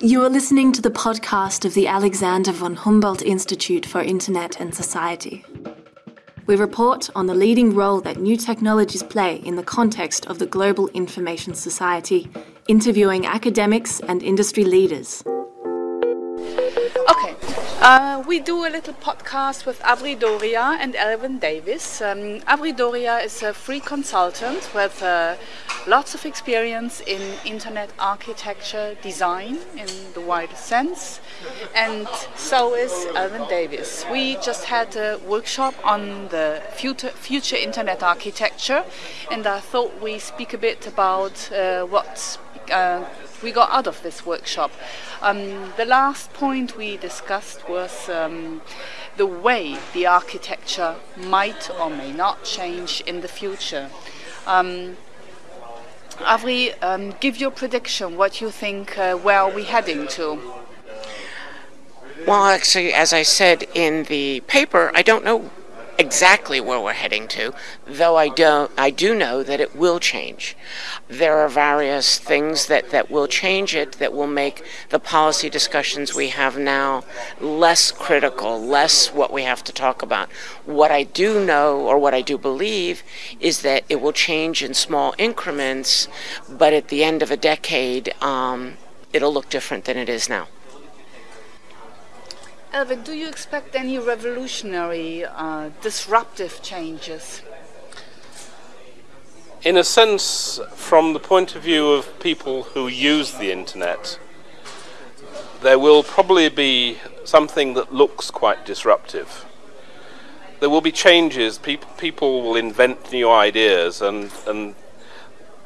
You are listening to the podcast of the Alexander von Humboldt Institute for Internet and Society. We report on the leading role that new technologies play in the context of the global information society, interviewing academics and industry leaders. Uh, we do a little podcast with Avri Doria and Elwyn Davies. Um, Avri Doria is a free consultant with uh, lots of experience in internet architecture design in the widest sense, and so is Elwyn Davies. We just had a workshop on the future, future internet architecture, and I thought we speak a bit about uh, what uh, we got out of this workshop. Um, the last point we discussed was um, the way the architecture might or may not change in the future. Um, Avri, um, give your prediction. What you think? Uh, where are we heading to? Well, actually, as I said in the paper, I don't know exactly where we're heading to, though I don't I do know that it will change. There are various things that, that will change it that will make the policy discussions we have now less critical, less what we have to talk about. What I do know or what I do believe is that it will change in small increments, but at the end of a decade, um, it'll look different than it is now. Elwyn, do you expect any revolutionary, uh, disruptive changes? In a sense, from the point of view of people who use the internet, there will probably be something that looks quite disruptive. There will be changes, people, people will invent new ideas, and, and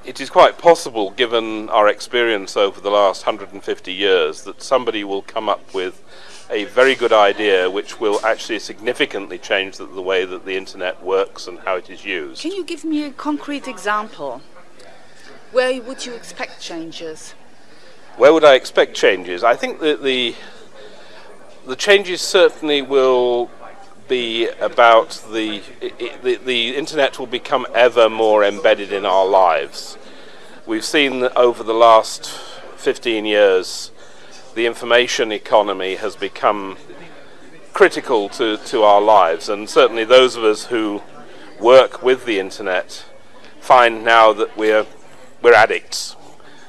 it is quite possible, given our experience over the last 150 years, that somebody will come up with a very good idea which will actually significantly change the, the, way that the internet works and how it is used. Can you give me a concrete example? Where would you expect changes? Where would I expect changes? I think that the the changes certainly will be about the, it, the the internet will become ever more embedded in our lives. We've seen over the last 15 years the information economy has become critical to, to our lives, and certainly those of us who work with the internet find now that we're we're addicts.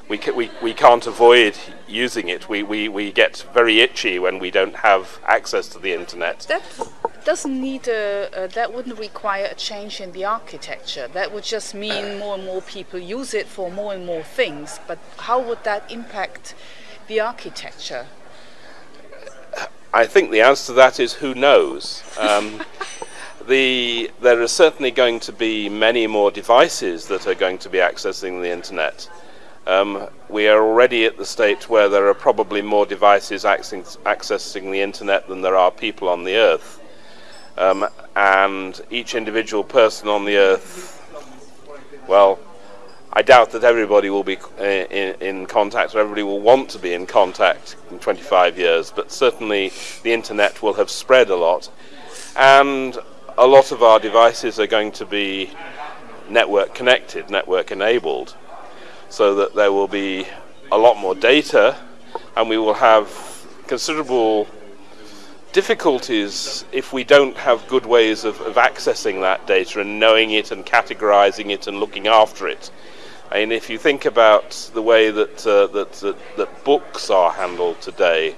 We, ca- we, we can't avoid using it. We, we, we get very itchy when we don't have access to the internet. That doesn't need a, uh, that wouldn't require a change in the architecture. That would just mean more and more people use it for more and more things. But how would that impact the architecture? I think the answer to that is who knows. Um, the, there are certainly going to be many more devices that are going to be accessing the internet. Um, we are already at the state where there are probably more devices accessing, accessing the internet than there are people on the earth. Um, and each individual person on the earth, well, I doubt that everybody will be uh, in, in, contact or everybody will want to be in contact in 25 years, but certainly the internet will have spread a lot. And a lot of our devices are going to be network connected, network enabled, so that there will be a lot more data and we will have considerable difficulties if we don't have good ways of, of accessing that data and knowing it and categorizing it and looking after it. I mean, if you think about the way that, uh, that, that, that, books are handled today,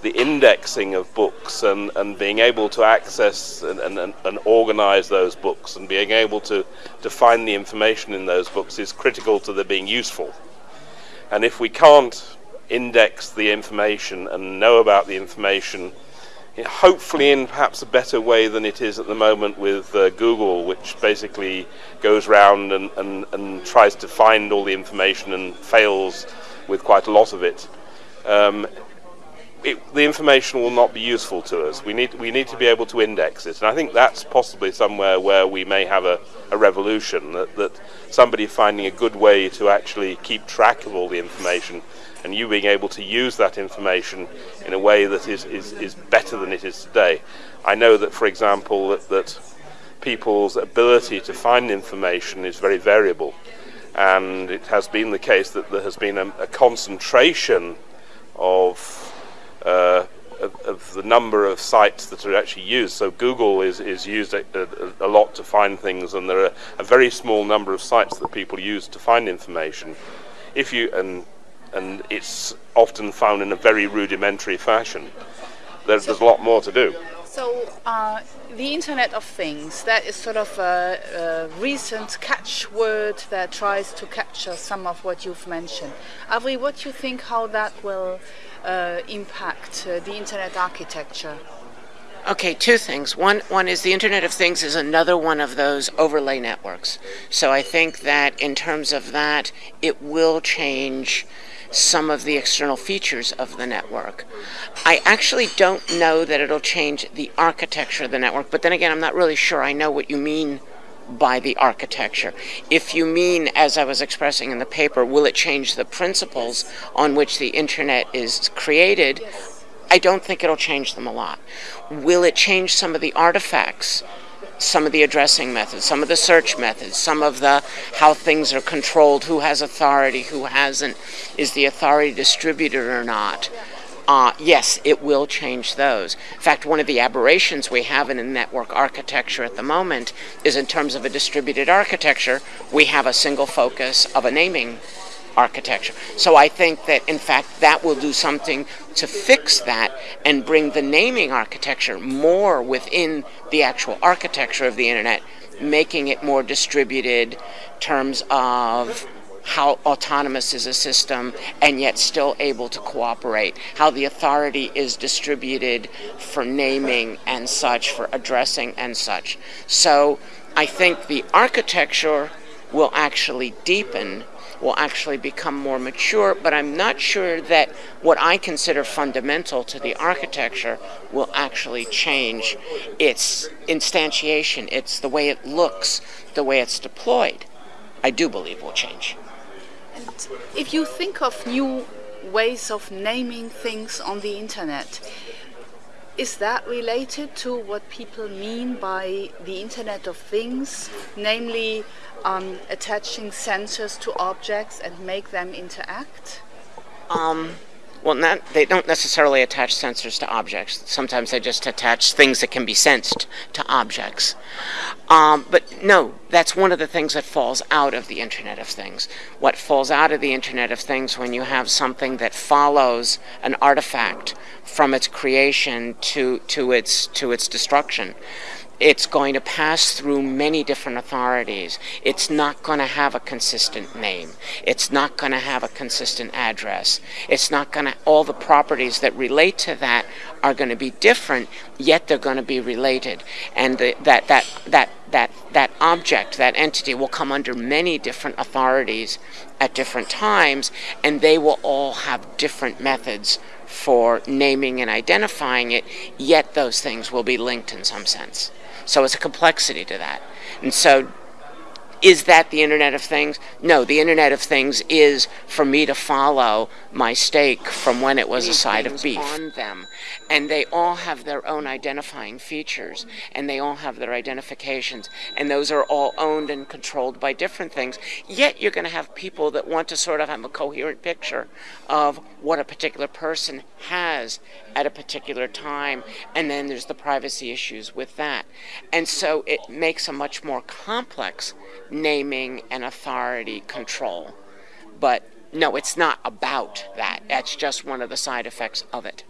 the indexing of books and, and being able to access and, and, and organize those books and being able to, to find the information in those books is critical to their being useful. And if we can't index the information and know about the information, hopefully in perhaps a better way than it is at the moment with uh, Google, which basically goes around and, and, and tries to find all the information and fails with quite a lot of it. Um, it, the information will not be useful to us. We need, we need to be able to index it. And I think that's possibly somewhere where we may have a, a revolution, that, that somebody finding a good way to actually keep track of all the information and you being able to use that information in a way that is, is, is better than it is today. I know that, for example, that, that people's ability to find information is very variable. and it has been the case that there has been a, a concentration of, uh, of, of the number of sites that are actually used. So Google is is used a, a, a lot to find things, and there are a very small number of sites that people use to find information. If you and and it's often found in a very rudimentary fashion. There's, there's a lot more to do. So, uh, the Internet of Things, that is sort of a, a, recent catchword that tries to capture some of what you've mentioned. Avri, what do you think how that will uh, impact uh, the Internet architecture? Okay, two things. One, one is the Internet of Things is another one of those overlay networks. So I think that in terms of that, it will change some of the external features of the network. I actually don't know that it'll change the architecture of the network, but then again, I'm not really sure I know what you mean by the architecture. If you mean, as I was expressing in the paper, will it change the principles on which the internet is created? I don't think it'll change them a lot. Will it change some of the artifacts some of the addressing methods, some of the search methods, some of the how things are controlled, who has authority, who hasn't, is the authority distributed or not. Uh, yes, it will change those. In fact, one of the aberrations we have in a network architecture at the moment is in terms of a distributed architecture, we have a single focus of a naming architecture. So I think that, in fact, that will do something to fix that and bring the naming architecture more within the actual architecture of the internet, making it more distributed terms of how autonomous is a system and yet still able to cooperate, how the authority is distributed for naming and such, for addressing and such. So I think the architecture will actually deepen will actually become more mature, but I'm not sure that what I consider fundamental to the architecture will actually change its instantiation, it's the way it looks, the way it's deployed. I do believe will change. And if you think of new ways of naming things on the internet, is that related to what people mean by the Internet of Things, namely um, attaching sensors to objects and make them interact? Um, well, not, they don't necessarily attach sensors to objects. Sometimes they just attach things that can be sensed to objects. Um, but no, that's one of the things that falls out of the Internet of Things. What falls out of the Internet of Things when you have something that follows an artifact from its creation to, to, its, to its destruction it's going to pass through many different authorities. It's not going to have a consistent name. It's not going to have a consistent address. It's not going to, all the properties that relate to that are going to be different, yet they're going to be related. And the, that, that, that, that, that object, that entity will come under many different authorities at different times, and they will all have different methods for naming and identifying it, yet those things will be linked in some sense. So it's a complexity to that. And so is that the Internet of Things? No, the Internet of Things is for me to follow my steak from when it was a side of beef on them. And they all have their own identifying features, and they all have their identifications, and those are all owned and controlled by different things. Yet you're going to have people that want to sort of have a coherent picture of what a particular person has at a particular time, and then there's the privacy issues with that. And so it makes a much more complex naming and authority control. But no, it's not about that. That's just one of the side effects of it.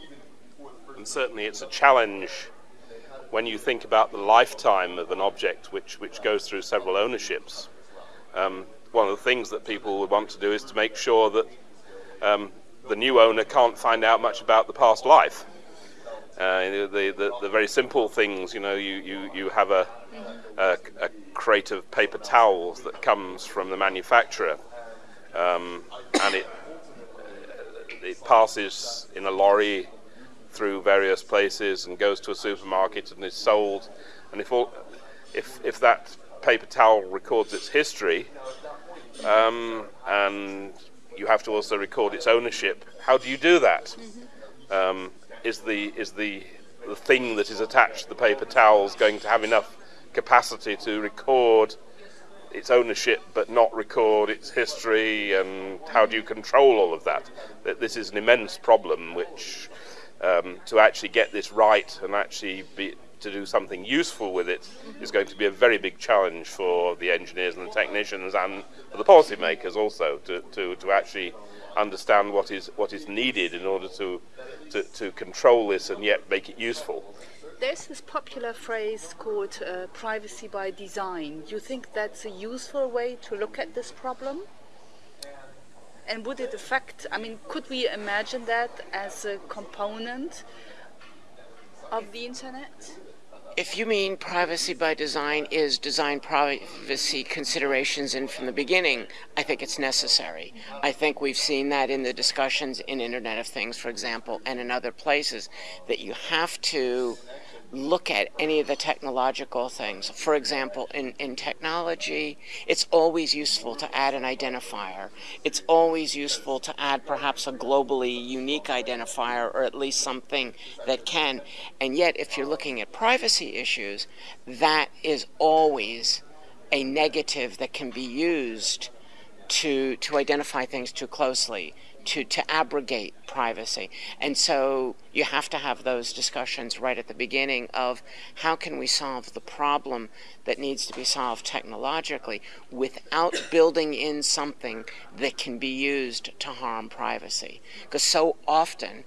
And certainly it's a challenge when you think about the lifetime of an object which, which goes through several ownerships. Um, one of the things that people would want to do is to make sure that um, the new owner can't find out much about the past life. Uh, the, the, the, very simple things, you know, you, you, you have a, a, a, crate of paper towels that comes from the manufacturer, um, and it, it passes in a lorry through various places and goes to a supermarket and is sold. And if, all, if, if that paper towel records its history, um, and you have to also record its ownership, how do you do that? Um, is the is the the thing that is attached to the paper towels going to have enough capacity to record its ownership but not record its history and how do you control all of that? That this is an immense problem which um, to actually get this right and actually be to do something useful with it is going to be a very big challenge for the engineers and the technicians and for the policymakers also to, to, to actually understand what is what is needed in order to, to, to control this and yet make it useful. There's this popular phrase called uh, privacy by design. Do you think that's a useful way to look at this problem? And would it affect, I mean, could we imagine that as a component of the internet? If you mean privacy by design is design privacy considerations in from the beginning, I think it's necessary. I think we've seen that in the discussions in Internet of Things, for example, and in other places, that you have to look at any of the technological things. For example, in, in technology, it's always useful to add an identifier. It's always useful to add perhaps a globally unique identifier or at least something that can. And yet, if you're looking at privacy issues, that is always a negative that can be used to, to identify things too closely to, to abrogate privacy. And so you have to have those discussions right at the beginning of how can we solve the problem that needs to be solved technologically without building in something that can be used to harm privacy. Because so often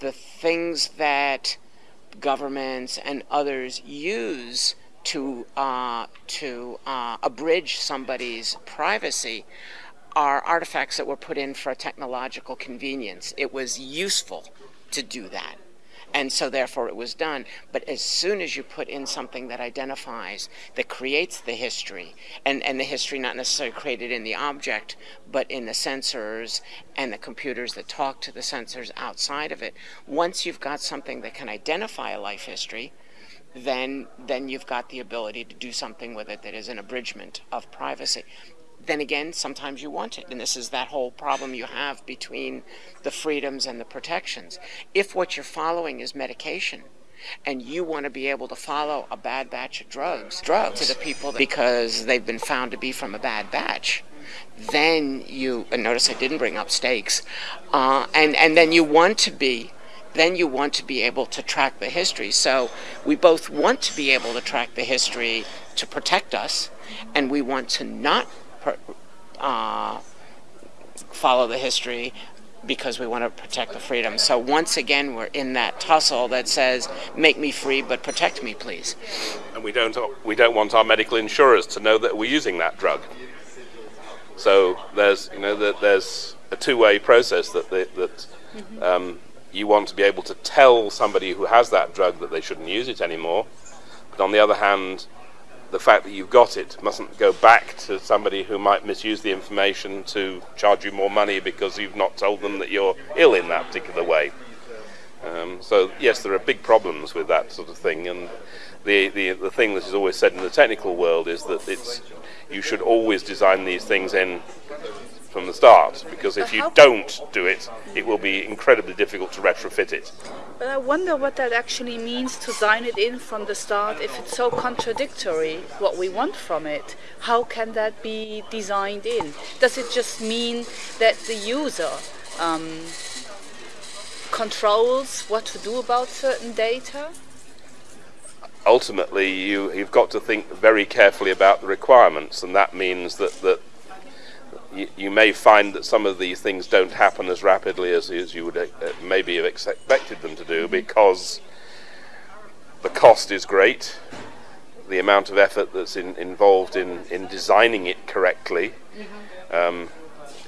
the things that governments and others use to uh, to uh, abridge somebody's privacy are artifacts that were put in for a technological convenience. It was useful to do that. And so, therefore, it was done. But as soon as you put in something that identifies, that creates the history, and, and the history not necessarily created in the object, but in the sensors and the computers that talk to the sensors outside of it, once you've got something that can identify a life history, then then you've got the ability to do something with it that is an abridgment of privacy then again, sometimes you want it. And this is that whole problem you have between the freedoms and the protections. If what you're following is medication, and you want to be able to follow a bad batch of drugs, drugs to the people because they've been found to be from a bad batch, then you and notice I didn't bring up stakes, uh, and and then you want to be then you want to be able to track the history. So we both want to be able to track the history to protect us, and we want to not uh, follow the history because we want to protect the freedom. So once again, we're in that tussle that says, "Make me free, but protect me, please." And we don't we don't want our medical insurers to know that we're using that drug. So there's you know that there's a two-way process that they, that mm-hmm. um, you want to be able to tell somebody who has that drug that they shouldn't use it anymore. But on the other hand, the fact that you've got it mustn't go back to somebody who might misuse the information to charge you more money because you've not told them that you're ill in that particular way. Um, so yes, there are big problems with that sort of thing, and the, the the thing that is always said in the technical world is that it's you should always design these things in from the start because if you don't do it, it will be incredibly difficult to retrofit it. But I wonder what that actually means to design it in from the start if it's so contradictory what we want from it. How can that be designed in? Does it just mean that the user um, controls what to do about certain data? Ultimately, you, you've got to think very carefully about the requirements, and that means that, that you, you, may find that some of these things don't happen as rapidly as, as you would uh, maybe have expected them to do mm-hmm. because the cost is great, the amount of effort that's in, involved in, in designing it correctly mm-hmm. um,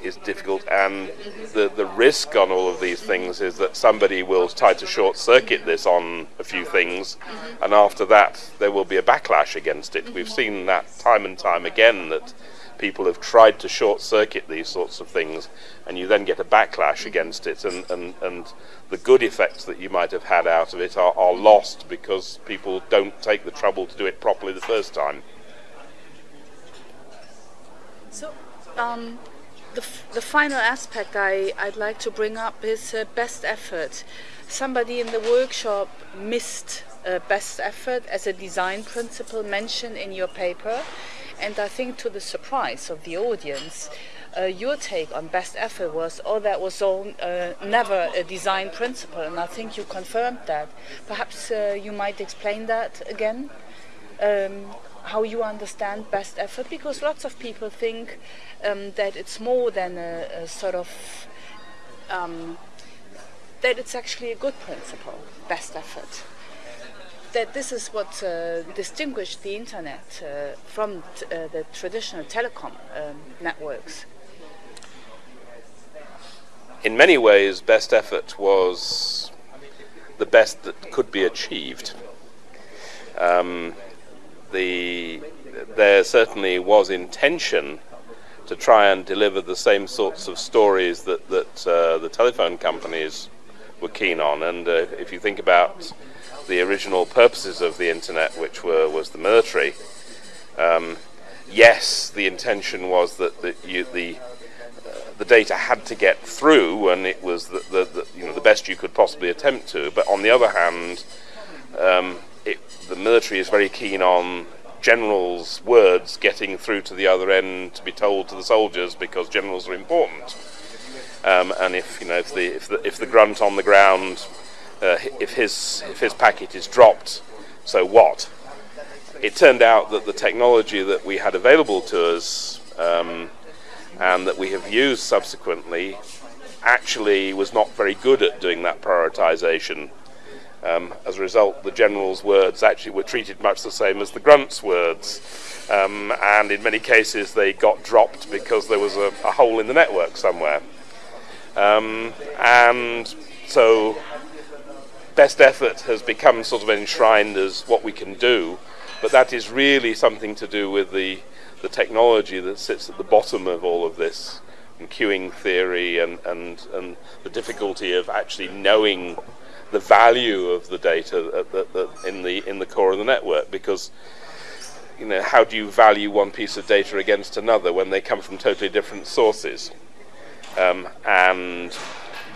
is difficult, and the, the risk on all of these things is that somebody will try to short circuit this on a few things, mm-hmm. and after that, there will be a backlash against it. We've seen that time and time again that people have tried to short circuit these sorts of things, and you then get a backlash against it, and, and, and the good effects that you might have had out of it are, are lost because people don't take the trouble to do it properly the first time. So, um, the, the final aspect I, I'd like to bring up is uh, best effort. Somebody in the workshop missed uh, best effort as a design principle mentioned in your paper And I think to the surprise of the audience, uh, your take on best effort was, oh, that was all uh, never a design principle, and I think you confirmed that. Perhaps uh, you might explain that again, um, how you understand best effort, because lots of people think um, that it's more than a, a sort of um, that it's actually a good principle, best effort that this is what uh, distinguished the internet uh, from uh, the traditional telecom um, networks. In many ways, best effort was the best that could be achieved. Um, the, there certainly was intention to try and deliver the same sorts of stories that, that uh, the telephone companies were keen on. And uh, if you think about the original purposes of the internet, which were was the military. Um, yes, the intention was that the you, the uh, the data had to get through, and it was the, the, the, you know the best you could possibly attempt to. But on the other hand, um, it, the military is very keen on generals' words getting through to the other end to be told to the soldiers because generals are important. Um, and if you know if the if the if the grunt on the ground uh, if his if his packet is dropped, so what? It turned out that the technology that we had available to us um, and that we have used subsequently actually was not very good at doing that prioritization. Um, as a result, the general's words actually were treated much the same as the grunt's words, um, and in many cases they got dropped because there was a, a hole in the network somewhere. Um, and so best effort has become sort of enshrined as what we can do, but that is really something to do with the, the technology that sits at the bottom of all of this, and queuing theory, and, and, and the difficulty of actually knowing the value of the data in the in the core of the network, because you know how do you value one piece of data against another when they come from totally different sources, um, and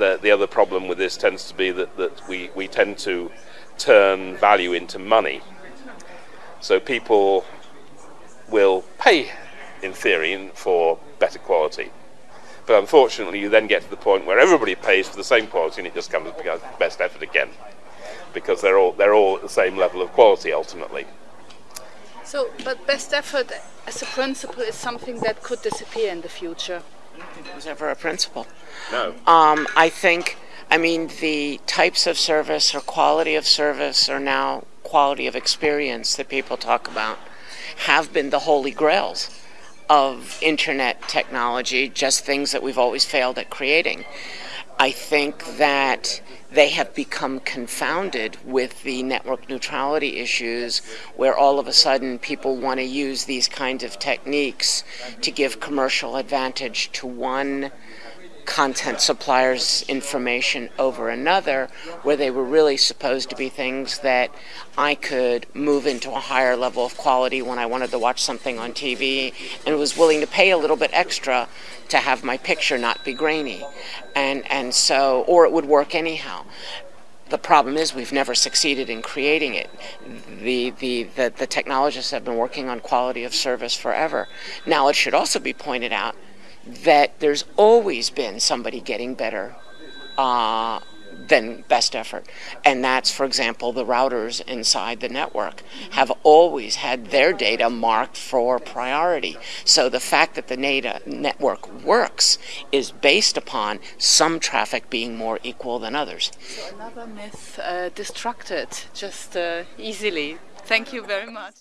the, the other problem with this tends to be that, that we, we tend to turn value into money. So people will pay, in theory, for better quality. But unfortunately, you then get to the point where everybody pays for the same quality, and it just comes becomes best effort again, because they're all they're all at the same level of quality ultimately. So, but best effort as a principle is something that could disappear in the future it was ever a principle. No. Um, I think, I mean, the types of service or quality of service or now quality of experience that people talk about have been the holy grails of internet technology, just things that we've always failed at creating. I think that they have become confounded with the network neutrality issues where all of a sudden people want to use these kinds of techniques to give commercial advantage to one content supplier's information over another, where they were really supposed to be things that I could move into a higher level of quality when I wanted to watch something on TV and was willing to pay a little bit extra to have my picture not be grainy. And, and so, or it would work anyhow. The problem is we've never succeeded in creating it. The, the, the, the technologists have been working on quality of service forever. Now, it should also be pointed out that there's always been somebody getting better uh, than best effort. And that's, for example, the routers inside the network have always had their data marked for priority. So the fact that the data network works is based upon some traffic being more equal than others. So another myth uh, destructed just uh, easily. Thank you very much.